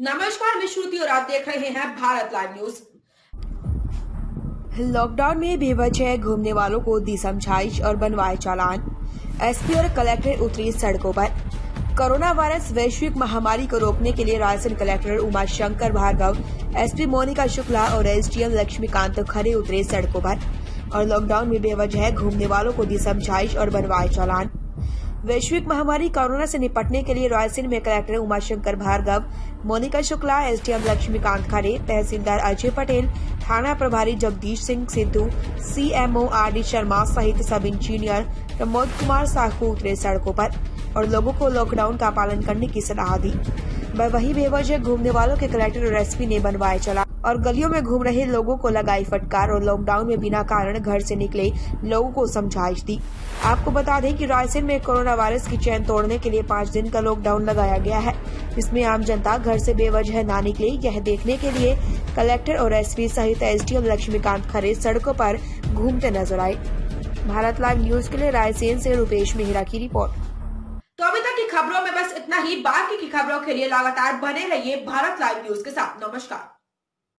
नमस्कार, मैं श्रुति और आप देख रहे हैं भारत लाइव न्यूज़। लॉकडाउन में बेवजह घूमने वालों को दी समझाइश और बनवाए चालान। एसपी और कलेक्टर उतरी सड़कों पर। कोरोना वायरस वैश्विक महामारी को रोकने के लिए रायसेन कलेक्टर उमा शंकर भार्गव, एसपी मोनिका शुक्ला और एसडीएम लक्ष्मीकांत खरे उतरे सड़कों पर। और लॉकडाउन में बेवजह घूमने वालों को दी समझाइश और बनवाए चालान। वैश्विक महामारी कोरोना से निपटने के लिए रायसेन में कलेक्टर उमाशंकर भार्गव, मोनिका शुक्ला, एसडीएम लक्ष्मीकांत खरे तहसीलदार अजय पटेल, थाना प्रभारी Jagdish Singh Sidhu, CMO R D Sharma सहित सब इंजीनियर प्रमोद कुमार साहू उतरे सड़कों पर और लोगों को लॉकडाउन का पालन करने की सलाह दी। वही बेवजह घूमने वालों के कलेक्टर और एसपी ने बनवाए चला और गलियों में घूम रहे लोगों को लगाई फटकार और लॉकडाउन में बिना कारण घर से निकले लोगों को समझाइश दी। आपको बता दें कि रायसेन में कोरोना वायरस की चैन तोड़ने के लिए पाँच दिन का लॉकडाउन लगाया गया है। इसमें आम जनता घर से बेवजह न निकले, यह देखने के लिए कलेक्टर और एसपी सहित एसडीएम लक्ष्मीकांत खरे सड़कों पर घूमते नज़र आए। भारत लाइव न्यूज़ के लिए रायसेन से रूपेश मेहरा की रिपोर्ट। खबरों में बस इतना ही। बाकी की खबरों के लिए लगातार बने रहिए भारत लाइव न्यूज़ के साथ। नमस्कार।